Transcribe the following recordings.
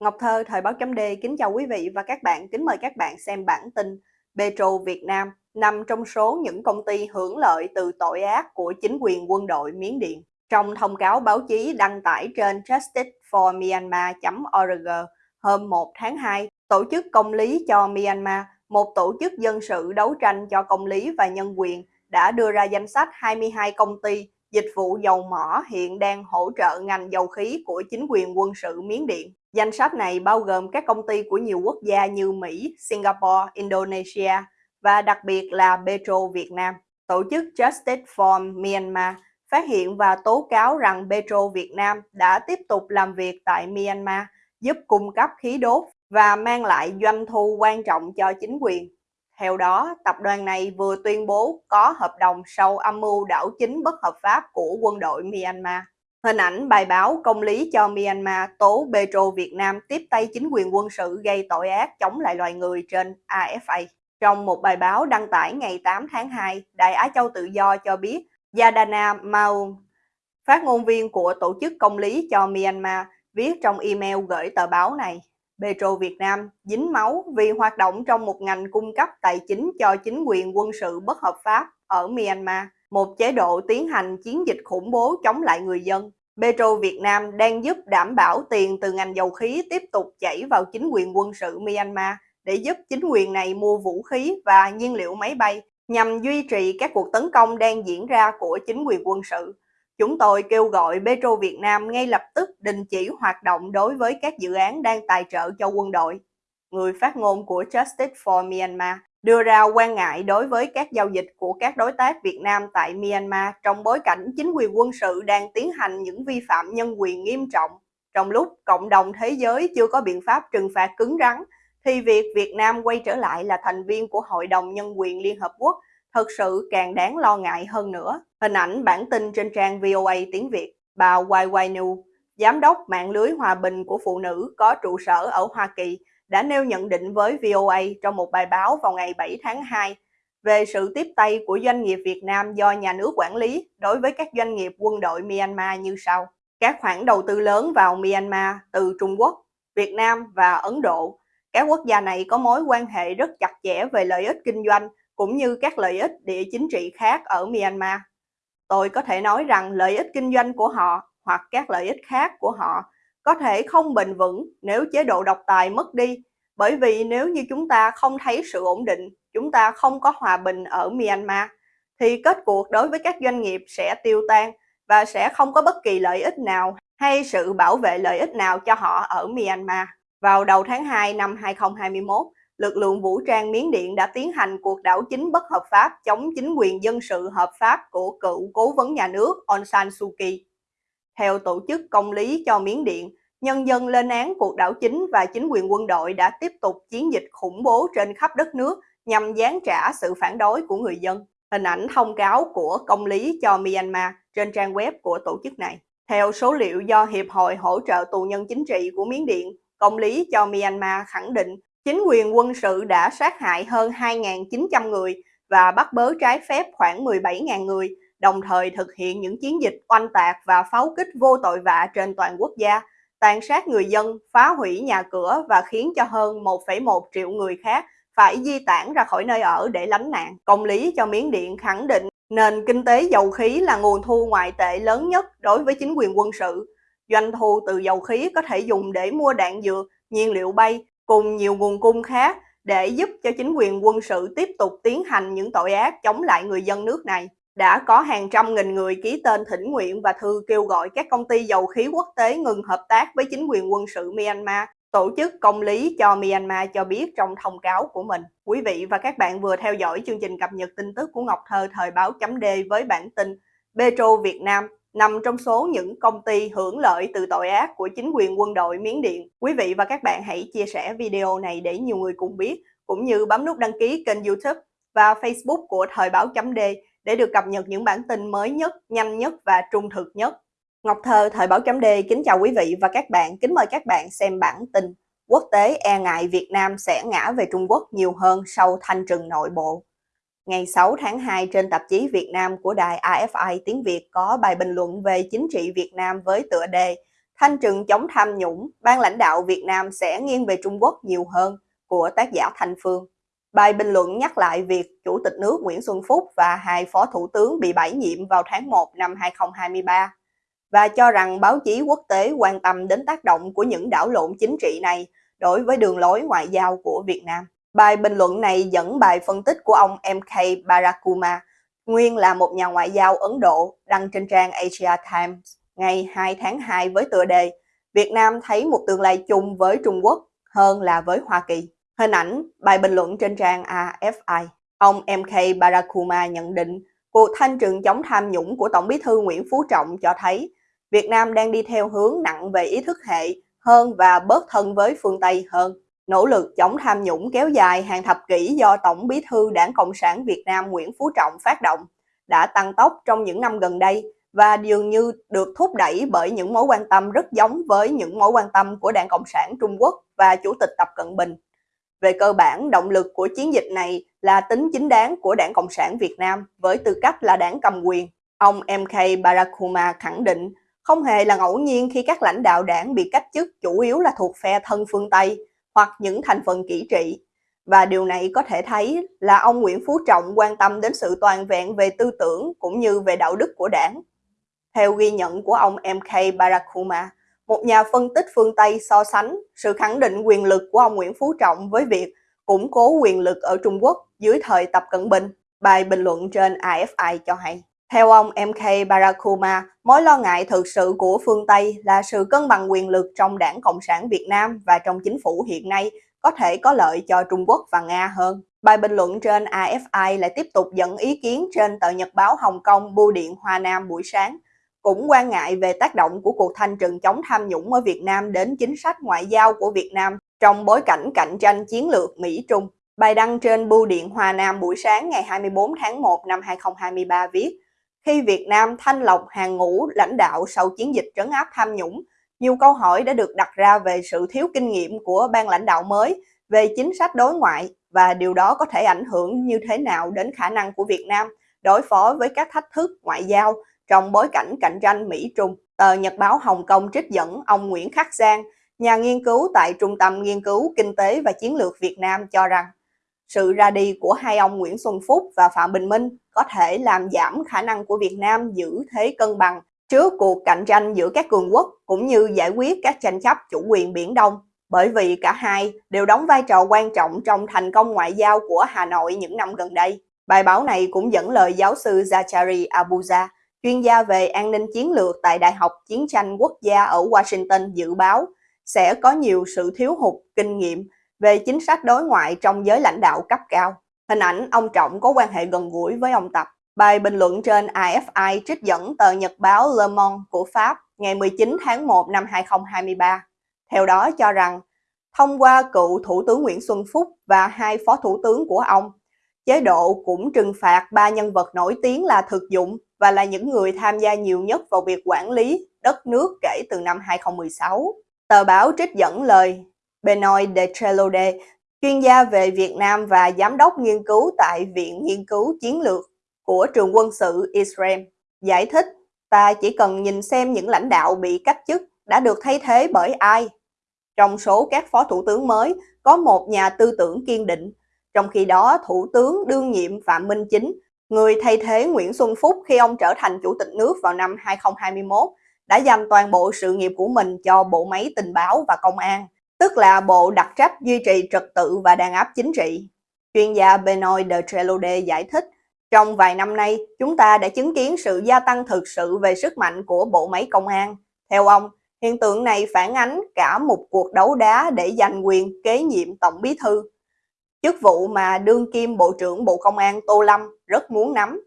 Ngọc Thơ, Thời báo chấm D kính chào quý vị và các bạn, kính mời các bạn xem bản tin Petro Việt Nam nằm trong số những công ty hưởng lợi từ tội ác của chính quyền quân đội Miến Điện. Trong thông cáo báo chí đăng tải trên justiceformyanmar.org hôm 1 tháng 2, Tổ chức Công lý cho Myanmar, một tổ chức dân sự đấu tranh cho công lý và nhân quyền, đã đưa ra danh sách 22 công ty dịch vụ dầu mỏ hiện đang hỗ trợ ngành dầu khí của chính quyền quân sự Miến Điện. Danh sách này bao gồm các công ty của nhiều quốc gia như Mỹ, Singapore, Indonesia và đặc biệt là Petro Việt Nam. Tổ chức Justice for Myanmar phát hiện và tố cáo rằng Petro Việt Nam đã tiếp tục làm việc tại Myanmar, giúp cung cấp khí đốt và mang lại doanh thu quan trọng cho chính quyền. Theo đó, tập đoàn này vừa tuyên bố có hợp đồng sau âm mưu đảo chính bất hợp pháp của quân đội Myanmar. Hình ảnh bài báo công lý cho Myanmar tố Petro Việt Nam tiếp tay chính quyền quân sự gây tội ác chống lại loài người trên AFA. Trong một bài báo đăng tải ngày 8 tháng 2, Đại Á Châu Tự Do cho biết Yadana Maung, phát ngôn viên của Tổ chức Công lý cho Myanmar, viết trong email gửi tờ báo này. Petro Việt Nam dính máu vì hoạt động trong một ngành cung cấp tài chính cho chính quyền quân sự bất hợp pháp ở Myanmar, một chế độ tiến hành chiến dịch khủng bố chống lại người dân. Petro Việt Nam đang giúp đảm bảo tiền từ ngành dầu khí tiếp tục chảy vào chính quyền quân sự Myanmar để giúp chính quyền này mua vũ khí và nhiên liệu máy bay nhằm duy trì các cuộc tấn công đang diễn ra của chính quyền quân sự. Chúng tôi kêu gọi Petro Việt Nam ngay lập tức đình chỉ hoạt động đối với các dự án đang tài trợ cho quân đội. Người phát ngôn của Justice for Myanmar đưa ra quan ngại đối với các giao dịch của các đối tác Việt Nam tại Myanmar trong bối cảnh chính quyền quân sự đang tiến hành những vi phạm nhân quyền nghiêm trọng. Trong lúc cộng đồng thế giới chưa có biện pháp trừng phạt cứng rắn, thì việc Việt Nam quay trở lại là thành viên của Hội đồng Nhân quyền Liên Hợp Quốc thật sự càng đáng lo ngại hơn nữa. Hình ảnh bản tin trên trang VOA tiếng Việt, bà YY New, Giám đốc mạng lưới hòa bình của phụ nữ có trụ sở ở Hoa Kỳ, đã nêu nhận định với VOA trong một bài báo vào ngày 7 tháng 2 về sự tiếp tay của doanh nghiệp Việt Nam do nhà nước quản lý đối với các doanh nghiệp quân đội Myanmar như sau. Các khoản đầu tư lớn vào Myanmar từ Trung Quốc, Việt Nam và Ấn Độ. Các quốc gia này có mối quan hệ rất chặt chẽ về lợi ích kinh doanh cũng như các lợi ích địa chính trị khác ở Myanmar. Tôi có thể nói rằng lợi ích kinh doanh của họ hoặc các lợi ích khác của họ có thể không bền vững nếu chế độ độc tài mất đi, bởi vì nếu như chúng ta không thấy sự ổn định, chúng ta không có hòa bình ở Myanmar, thì kết cuộc đối với các doanh nghiệp sẽ tiêu tan và sẽ không có bất kỳ lợi ích nào hay sự bảo vệ lợi ích nào cho họ ở Myanmar. Vào đầu tháng 2 năm 2021, lực lượng vũ trang Miến Điện đã tiến hành cuộc đảo chính bất hợp pháp chống chính quyền dân sự hợp pháp của cựu cố vấn nhà nước Aung San Suu Kyi. Theo Tổ chức Công lý cho Miến Điện, nhân dân lên án cuộc đảo chính và chính quyền quân đội đã tiếp tục chiến dịch khủng bố trên khắp đất nước nhằm gián trả sự phản đối của người dân. Hình ảnh thông cáo của Công lý cho Myanmar trên trang web của tổ chức này. Theo số liệu do Hiệp hội hỗ trợ tù nhân chính trị của Miến Điện, Công lý cho Myanmar khẳng định chính quyền quân sự đã sát hại hơn 2.900 người và bắt bớ trái phép khoảng 17.000 người, đồng thời thực hiện những chiến dịch oanh tạc và pháo kích vô tội vạ trên toàn quốc gia, tàn sát người dân, phá hủy nhà cửa và khiến cho hơn 1,1 triệu người khác phải di tản ra khỏi nơi ở để lánh nạn. Công lý cho Miến Điện khẳng định nền kinh tế dầu khí là nguồn thu ngoại tệ lớn nhất đối với chính quyền quân sự. Doanh thu từ dầu khí có thể dùng để mua đạn dược, nhiên liệu bay cùng nhiều nguồn cung khác để giúp cho chính quyền quân sự tiếp tục tiến hành những tội ác chống lại người dân nước này. Đã có hàng trăm nghìn người ký tên thỉnh nguyện và thư kêu gọi các công ty dầu khí quốc tế ngừng hợp tác với chính quyền quân sự Myanmar. Tổ chức Công lý cho Myanmar cho biết trong thông cáo của mình. Quý vị và các bạn vừa theo dõi chương trình cập nhật tin tức của Ngọc Thơ, thời báo chấm D với bản tin Petro Việt Nam nằm trong số những công ty hưởng lợi từ tội ác của chính quyền quân đội Miến Điện. Quý vị và các bạn hãy chia sẻ video này để nhiều người cùng biết, cũng như bấm nút đăng ký kênh youtube và facebook của Thời báo chấm D để được cập nhật những bản tin mới nhất, nhanh nhất và trung thực nhất. Ngọc Thơ, Thời báo chấm D kính chào quý vị và các bạn, kính mời các bạn xem bản tin Quốc tế e ngại Việt Nam sẽ ngã về Trung Quốc nhiều hơn sau thanh trừng nội bộ. Ngày 6 tháng 2 trên tạp chí Việt Nam của đài AFI tiếng Việt có bài bình luận về chính trị Việt Nam với tựa đề Thanh trừng chống tham nhũng, ban lãnh đạo Việt Nam sẽ nghiêng về Trung Quốc nhiều hơn của tác giả Thanh Phương. Bài bình luận nhắc lại việc Chủ tịch nước Nguyễn Xuân Phúc và hai phó thủ tướng bị bãi nhiệm vào tháng 1 năm 2023 và cho rằng báo chí quốc tế quan tâm đến tác động của những đảo lộn chính trị này đối với đường lối ngoại giao của Việt Nam. Bài bình luận này dẫn bài phân tích của ông MK Barakuma, nguyên là một nhà ngoại giao Ấn Độ, đăng trên trang Asia Times ngày 2 tháng 2 với tựa đề Việt Nam thấy một tương lai chung với Trung Quốc hơn là với Hoa Kỳ. Hình ảnh, bài bình luận trên trang AFI. Ông MK Barakuma nhận định cuộc thanh trừng chống tham nhũng của Tổng bí thư Nguyễn Phú Trọng cho thấy Việt Nam đang đi theo hướng nặng về ý thức hệ hơn và bớt thân với phương Tây hơn. Nỗ lực chống tham nhũng kéo dài hàng thập kỷ do Tổng bí thư Đảng Cộng sản Việt Nam Nguyễn Phú Trọng phát động đã tăng tốc trong những năm gần đây và dường như được thúc đẩy bởi những mối quan tâm rất giống với những mối quan tâm của Đảng Cộng sản Trung Quốc và Chủ tịch Tập Cận Bình. Về cơ bản, động lực của chiến dịch này là tính chính đáng của Đảng Cộng sản Việt Nam với tư cách là đảng cầm quyền. Ông MK Barakuma khẳng định không hề là ngẫu nhiên khi các lãnh đạo đảng bị cách chức chủ yếu là thuộc phe thân phương Tây hoặc những thành phần kỹ trị. Và điều này có thể thấy là ông Nguyễn Phú Trọng quan tâm đến sự toàn vẹn về tư tưởng cũng như về đạo đức của đảng. Theo ghi nhận của ông MK Barakuma, một nhà phân tích phương Tây so sánh sự khẳng định quyền lực của ông Nguyễn Phú Trọng với việc củng cố quyền lực ở Trung Quốc dưới thời Tập Cận Bình. Bài bình luận trên AFI cho hay. Theo ông MK Barakuma, mối lo ngại thực sự của phương Tây là sự cân bằng quyền lực trong đảng Cộng sản Việt Nam và trong chính phủ hiện nay có thể có lợi cho Trung Quốc và Nga hơn. Bài bình luận trên AFI lại tiếp tục dẫn ý kiến trên tờ nhật báo Hồng Kông Bưu điện Hoa Nam buổi sáng, cũng quan ngại về tác động của cuộc thanh trừng chống tham nhũng ở Việt Nam đến chính sách ngoại giao của Việt Nam trong bối cảnh cạnh tranh chiến lược Mỹ-Trung. Bài đăng trên Bưu điện Hoa Nam buổi sáng ngày 24 tháng 1 năm 2023 viết, khi Việt Nam thanh lọc hàng ngũ lãnh đạo sau chiến dịch trấn áp tham nhũng, nhiều câu hỏi đã được đặt ra về sự thiếu kinh nghiệm của ban lãnh đạo mới về chính sách đối ngoại và điều đó có thể ảnh hưởng như thế nào đến khả năng của Việt Nam đối phó với các thách thức ngoại giao trong bối cảnh cạnh tranh Mỹ-Trung. Tờ Nhật báo Hồng Kông trích dẫn ông Nguyễn Khắc Giang, nhà nghiên cứu tại Trung tâm Nghiên cứu Kinh tế và Chiến lược Việt Nam cho rằng sự ra đi của hai ông Nguyễn Xuân Phúc và Phạm Bình Minh có thể làm giảm khả năng của Việt Nam giữ thế cân bằng trước cuộc cạnh tranh giữa các cường quốc cũng như giải quyết các tranh chấp chủ quyền Biển Đông, bởi vì cả hai đều đóng vai trò quan trọng trong thành công ngoại giao của Hà Nội những năm gần đây. Bài báo này cũng dẫn lời giáo sư Zachary Abuja, chuyên gia về an ninh chiến lược tại Đại học Chiến tranh Quốc gia ở Washington dự báo sẽ có nhiều sự thiếu hụt kinh nghiệm về chính sách đối ngoại trong giới lãnh đạo cấp cao. Hình ảnh ông Trọng có quan hệ gần gũi với ông Tập. Bài bình luận trên AFI trích dẫn tờ nhật báo Le Monde của Pháp ngày 19 tháng 1 năm 2023. Theo đó cho rằng, thông qua cựu Thủ tướng Nguyễn Xuân Phúc và hai phó thủ tướng của ông, chế độ cũng trừng phạt ba nhân vật nổi tiếng là thực dụng và là những người tham gia nhiều nhất vào việc quản lý đất nước kể từ năm 2016. Tờ báo trích dẫn lời Benoit de Trelode, chuyên gia về Việt Nam và giám đốc nghiên cứu tại Viện Nghiên cứu Chiến lược của trường quân sự Israel, giải thích ta chỉ cần nhìn xem những lãnh đạo bị cách chức đã được thay thế bởi ai. Trong số các phó thủ tướng mới, có một nhà tư tưởng kiên định, trong khi đó Thủ tướng đương nhiệm Phạm Minh Chính, người thay thế Nguyễn Xuân Phúc khi ông trở thành Chủ tịch nước vào năm 2021, đã dành toàn bộ sự nghiệp của mình cho bộ máy tình báo và công an, tức là bộ đặc trách duy trì trật tự và đàn áp chính trị. Chuyên gia Benoit de Trelode giải thích, trong vài năm nay, chúng ta đã chứng kiến sự gia tăng thực sự về sức mạnh của bộ máy công an. Theo ông, hiện tượng này phản ánh cả một cuộc đấu đá để giành quyền kế nhiệm Tổng bí thư. Chức vụ mà đương kim Bộ trưởng Bộ Công an Tô Lâm rất muốn nắm.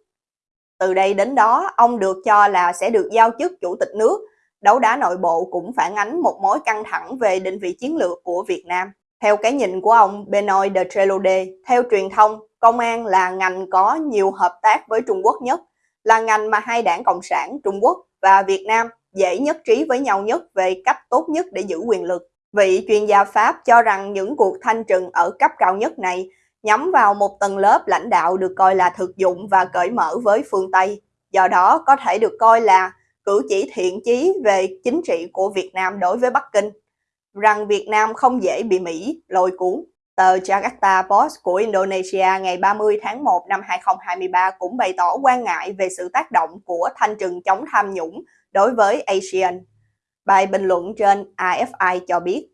Từ đây đến đó, ông được cho là sẽ được giao chức Chủ tịch nước đấu đá nội bộ cũng phản ánh một mối căng thẳng về định vị chiến lược của Việt Nam. Theo cái nhìn của ông Benoit de Trelode, theo truyền thông, công an là ngành có nhiều hợp tác với Trung Quốc nhất, là ngành mà hai đảng Cộng sản Trung Quốc và Việt Nam dễ nhất trí với nhau nhất về cách tốt nhất để giữ quyền lực. Vị chuyên gia Pháp cho rằng những cuộc thanh trừng ở cấp cao nhất này nhắm vào một tầng lớp lãnh đạo được coi là thực dụng và cởi mở với phương Tây, do đó có thể được coi là cử chỉ thiện chí về chính trị của Việt Nam đối với Bắc Kinh, rằng Việt Nam không dễ bị Mỹ lôi cuốn. Tờ Jakarta Post của Indonesia ngày 30 tháng 1 năm 2023 cũng bày tỏ quan ngại về sự tác động của thanh trừng chống tham nhũng đối với ASEAN. Bài bình luận trên AFI cho biết,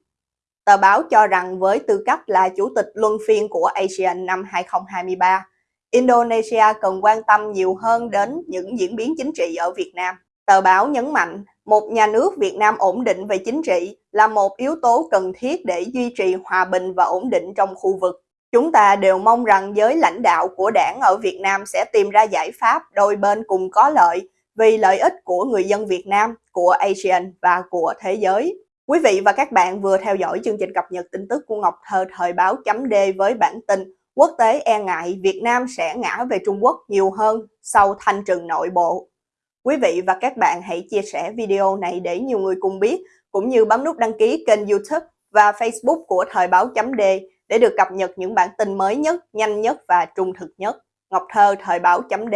tờ báo cho rằng với tư cách là chủ tịch luân phiên của ASEAN năm 2023, Indonesia cần quan tâm nhiều hơn đến những diễn biến chính trị ở Việt Nam. Tờ báo nhấn mạnh, một nhà nước Việt Nam ổn định về chính trị là một yếu tố cần thiết để duy trì hòa bình và ổn định trong khu vực. Chúng ta đều mong rằng giới lãnh đạo của đảng ở Việt Nam sẽ tìm ra giải pháp đôi bên cùng có lợi vì lợi ích của người dân Việt Nam, của ASEAN và của thế giới. Quý vị và các bạn vừa theo dõi chương trình cập nhật tin tức của Ngọc Thơ thời báo chấm D với bản tin Quốc tế e ngại Việt Nam sẽ ngã về Trung Quốc nhiều hơn sau thanh trừng nội bộ. Quý vị và các bạn hãy chia sẻ video này để nhiều người cùng biết, cũng như bấm nút đăng ký kênh youtube và facebook của Thời báo chấm D để được cập nhật những bản tin mới nhất, nhanh nhất và trung thực nhất. Ngọc Thơ Thời báo chấm D